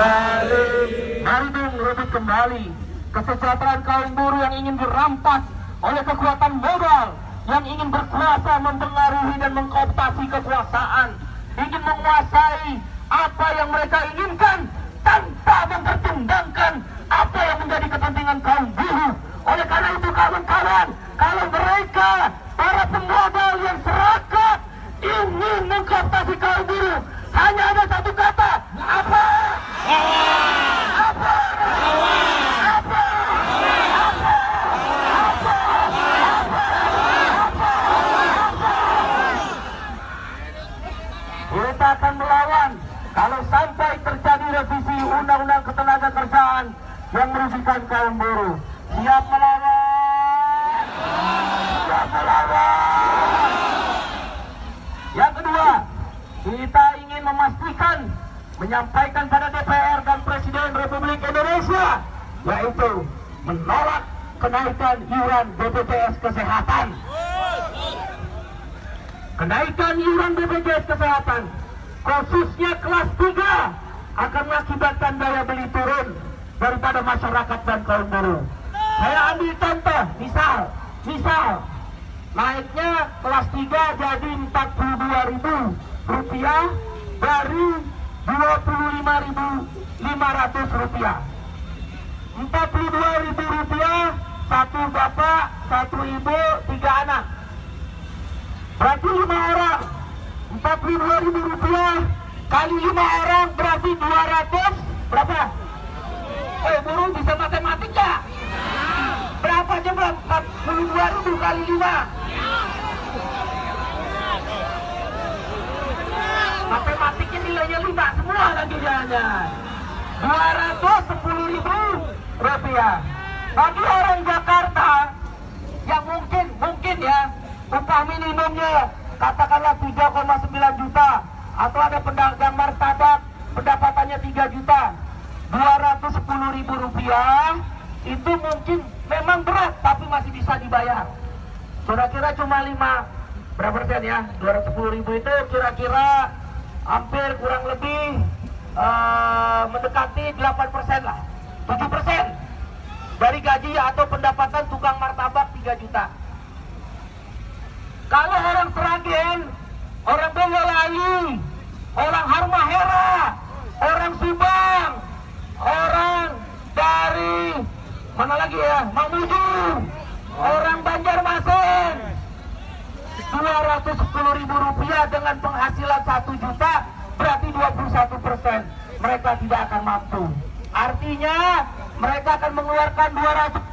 kembali. Bandung Bung rebut kembali kesejahteraan kaum buruh yang ingin dirampas oleh kekuatan modal yang ingin berkuasa mempengaruhi dan mengkooptasi kekuasaan ingin menguasai apa yang mereka inginkan tanpa mempertimbangkan apa yang menjadi kepentingan kaum akan melawan kalau sampai terjadi revisi undang-undang ketenaga kerjaan yang merugikan kaum buruh. Siap melawan? Siap melawan? Yang kedua, kita ingin memastikan menyampaikan pada DPR dan Presiden Republik Indonesia yaitu menolak kenaikan iuran BPJS Kesehatan. Kenaikan iuran BPJS Kesehatan khususnya kelas 3 akan mengakibatkan daya beli turun daripada masyarakat dan kaum buruh. Saya ambil contoh, misal, misal naiknya kelas 3 jadi 42.000 rupiah dari 25.500 rupiah. 42.000 rupiah satu bapak, satu ibu, tiga anak. Berarti lima orang 42 ribu rupiah kali lima orang berarti 200 berapa? Eh buruh bisa matematika? Berapa coba 42 ribu kali lima? Matematiknya nilainya lima semua lagi jangan 210 ribu rupiah bagi orang Jakarta yang mungkin mungkin ya upah minimumnya katakanlah 3,9 juta atau ada pedagang martabak pendapatannya 3 juta. 210 ribu rupiah itu mungkin memang berat tapi masih bisa dibayar. Kira-kira cuma 5 berapa persen ya? 210 ribu itu kira-kira hampir kurang lebih uh, mendekati 8 persen lah. 7 persen dari gaji atau pendapatan tukang martabak 3 juta kalau orang Seragen, orang Boyolali, orang Harmahera, orang Subang, orang dari mana lagi ya, Mamuju, orang Banjarmasin, 210 ribu rupiah dengan penghasilan 1 juta berarti 21 persen. Mereka tidak akan mampu. Artinya mereka akan mengeluarkan 200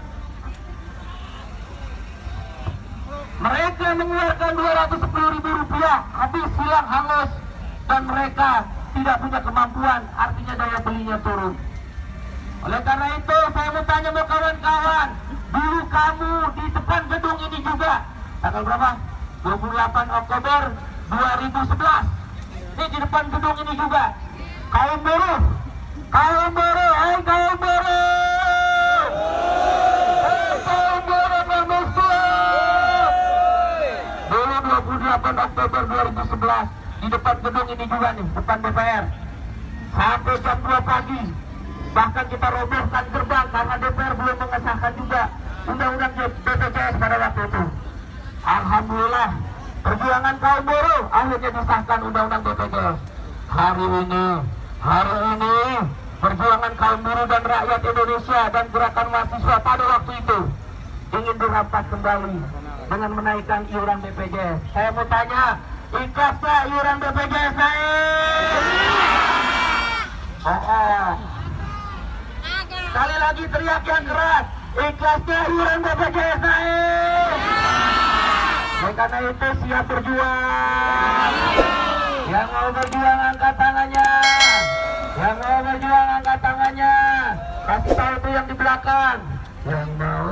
mereka mengeluarkan 210 ribu rupiah habis silang hangus. Dan mereka tidak punya kemampuan artinya daya belinya turun. Oleh karena itu saya mau tanya mau kawan-kawan dulu kamu di depan gedung ini juga tanggal berapa? 28 Oktober 2011 ini di depan gedung ini juga. Kaum buruh kaum buruh hai kaum buruh 28 Oktober 2011 di depan gedung ini juga nih, depan DPR. Sampai jam 2 pagi. Bahkan kita robohkan gerbang karena DPR belum mengesahkan juga undang-undang BPJS pada waktu itu. Alhamdulillah, perjuangan kaum buruh akhirnya disahkan undang-undang BPJS. Hari ini, hari ini perjuangan kaum buruh dan rakyat Indonesia dan gerakan mahasiswa pada waktu itu ingin dirampas kembali dengan menaikkan iuran BPJS. Saya mau tanya, ikhlasnya iuran BPJS naik? Oh, oh. Sekali lagi teriak yang keras, ikhlasnya iuran BPJS naik? Oleh karena itu siap berjuang. Yang mau berjuang angkat tangannya. Yang mau berjuang angkat tangannya. Kasih tahu tuh yang di belakang. Yang mau